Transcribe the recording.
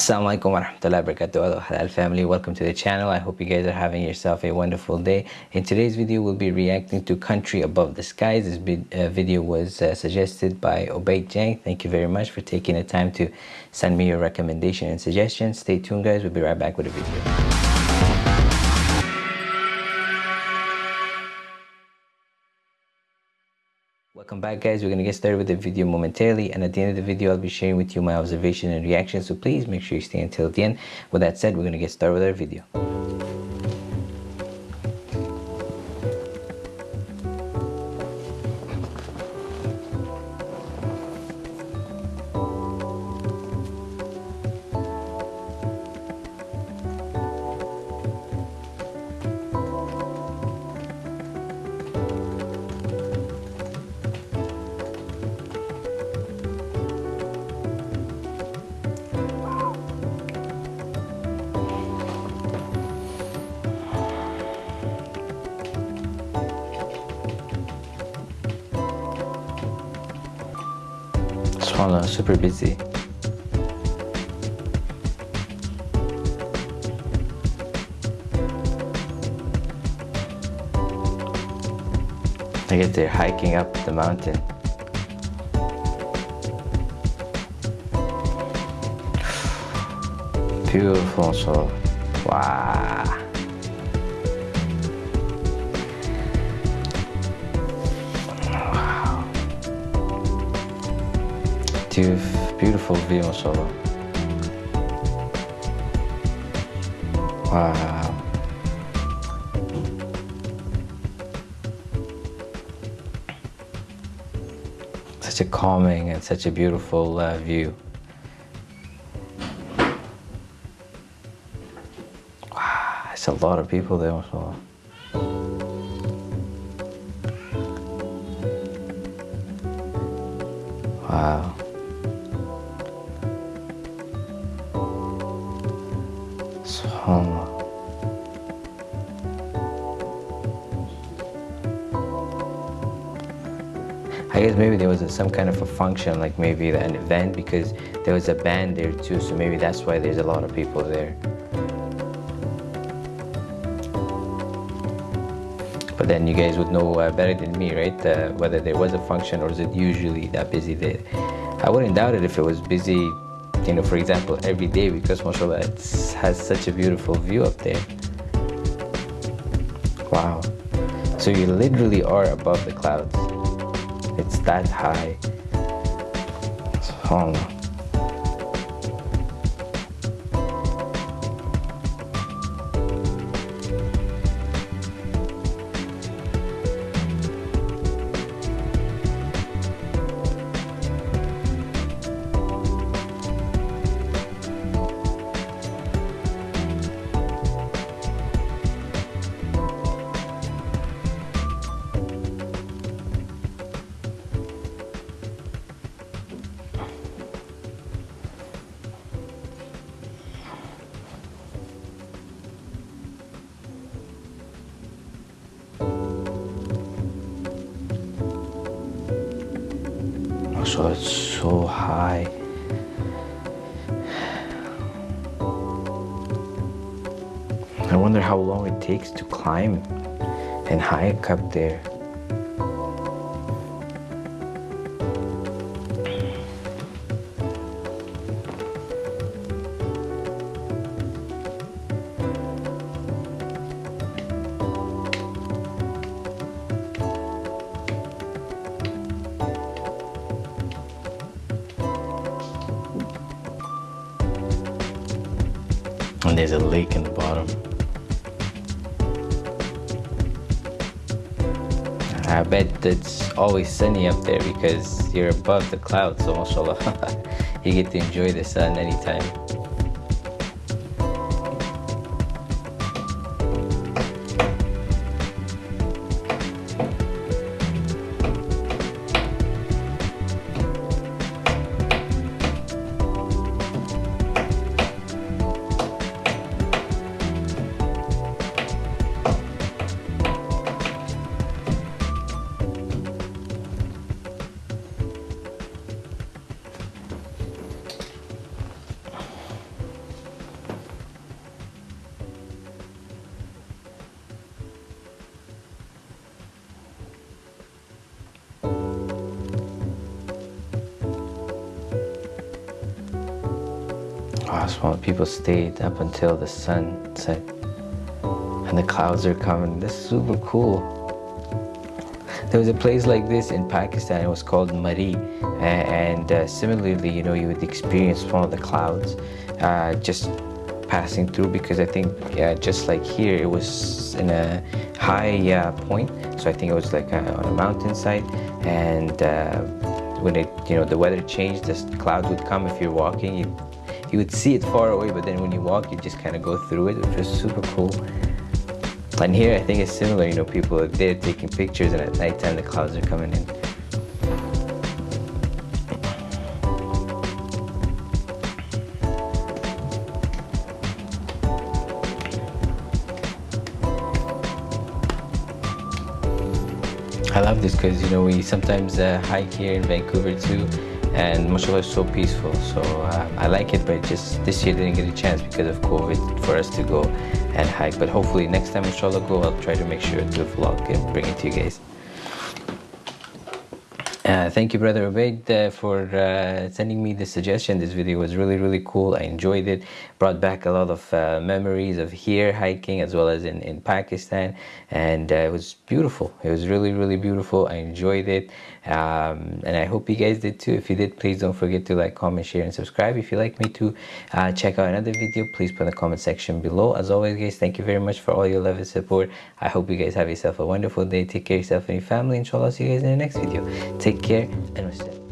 Assalamualaikum warahmatullahi wabarakatuh. Halal family. Welcome to the channel. I hope you guys are having yourself a wonderful day. In today's video we'll be reacting to country above the skies. This uh, video was uh, suggested by Obaid Jang. Thank you very much for taking the time to send me your recommendation and suggestions. Stay tuned guys. We'll be right back with a video Back guys, we're to get started with the video momentarily and at the end of the video I'll be sharing with you my observation and reaction so please make sure you stay until the end. With that said, we're to get started with our video. Swallow, super busy. I guess they're hiking up the mountain. Beautiful so wow. Beautiful view solo. Wow. Such a calming and such a beautiful uh, view. Wow, it's a lot of people there also. Wow. I guess maybe there was a, some kind of a function, like maybe an event, because there was a band there too, so maybe that's why there's a lot of people there. But then you guys would know uh, better than me, right? Uh, whether there was a function or is it usually that busy there. I wouldn't doubt it if it was busy, you know, for example, every day because mashallah, it has such a beautiful view up there. Wow. So you literally are above the clouds. It's that high. SubhanAllah. So it's so high. I wonder how long it takes to climb and hike up there. And there's a lake in the bottom. I bet it's always sunny up there because you're above the clouds, so mashallah, you get to enjoy the sun anytime. Small people stayed up until the sun set and the clouds are coming. That's super cool. There was a place like this in Pakistan. It was called Murree, and uh, similarly, you know, you would experience one of the clouds uh, just passing through because I think yeah, just like here, it was in a high uh, point. So I think it was like uh, on a mountainside, and uh, when it, you know, the weather changed, this cloud would come if you're walking. You, you would see it far away, but then when you walk, you just kind of go through it, which was super cool. And here I think it's similar, you know, people are there taking pictures and at nighttime the clouds are coming in. I love this because you know we sometimes uh, hike here in Vancouver too and mashallah is so peaceful. So uh, I like it but just this year didn't get a chance because of COVID for us to go and hike. But hopefully next time inshallah go I'll try to make sure to vlog and bring it to you guys uh, thank you, Brother Ubaid, uh, for uh, sending me the suggestion. This video was really, really cool. I enjoyed it. Brought back a lot of uh, memories of here hiking as well as in, in Pakistan. And uh, it was beautiful. It was really, really beautiful. I enjoyed it. Um, and I hope you guys did too. If you did, please don't forget to like, comment, share, and subscribe. If you'd like me to check out another video, please put in the comment section below. As always, guys, thank you very much for all your love and support. I hope you guys have yourself a wonderful day. Take care of yourself and your family. Inshallah, see you guys in the next video. Take care and wassalam.